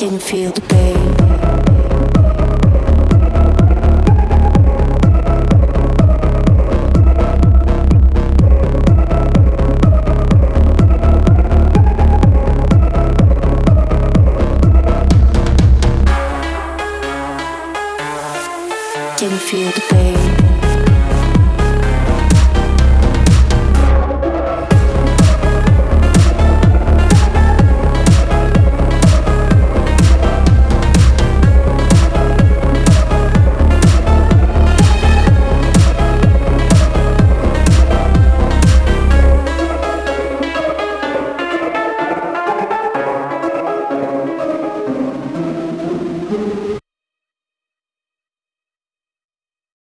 Didn't feel the pain? Didn't feel the pain?